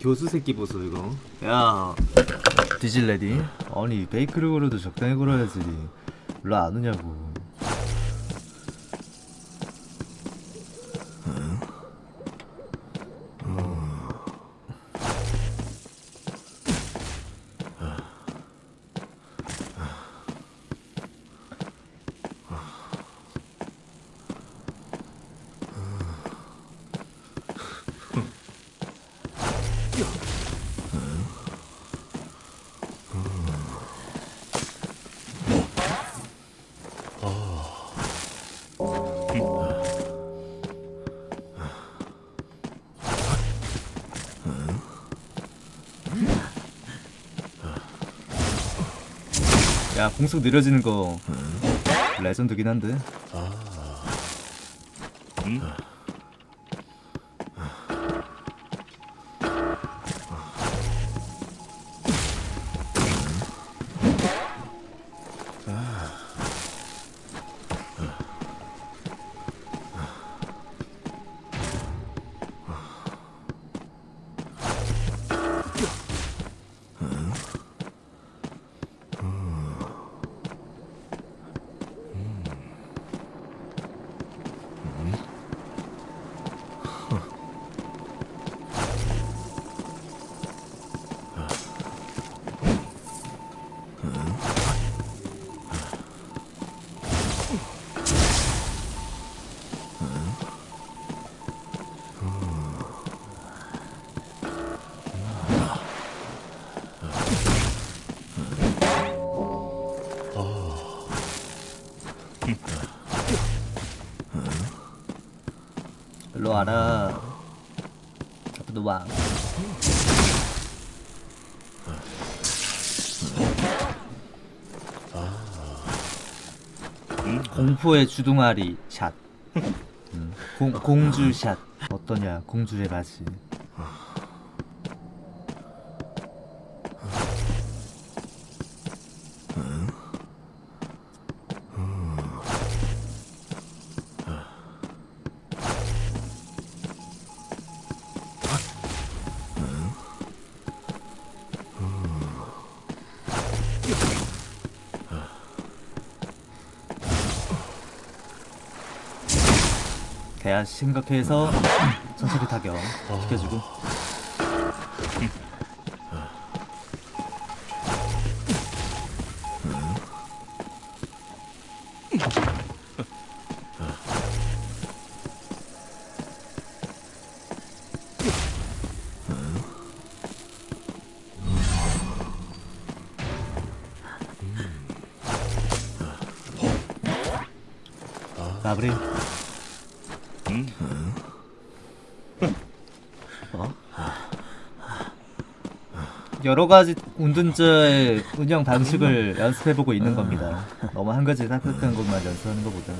교수 새끼 보소 이거. 야 디질레디? 아니 베이크를 걸어도 적당히 걸어야지. 왜안 오냐고 야 공속 느려지는 거 레전드긴 한데 일로 와라. 앞으로 와. 공포의 주둥아리 샷. 음, 공, 공주 샷. 어떠냐 공주의 맛이 대야 심각해서 천천히 타격 시켜주고. 마무리 어? 여러 가지 운둔자의 운영 방식을 연습해보고 있는 겁니다. 너무 한 가지 딱딱한 것만 연습하는 것보다.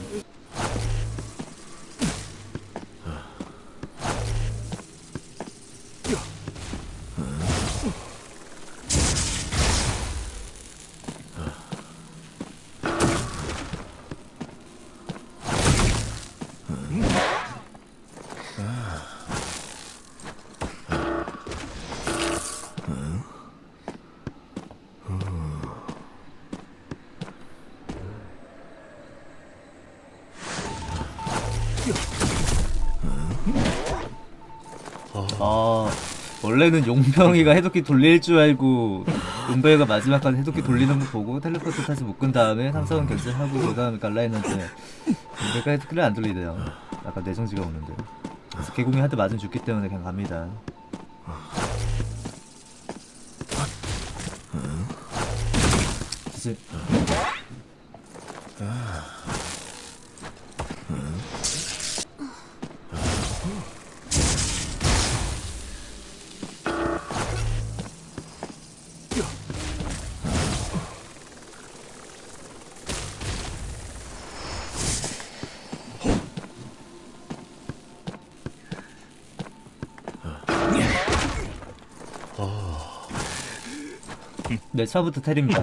아 원래는 용병이가 해독기 돌릴 줄 알고 용병이가 마지막까지 해독기 돌리는 거 보고 텔레포트 타지 묶은 다음에 삼성은 결제하고 그 다음에 갈라 했는데 용병이가 해독기를 안 돌리대요. 약간 내성지가 오는데. 그래서 개공이 한대 맞으면 죽기 때문에 그냥 갑니다 네 처음부터 테리입니다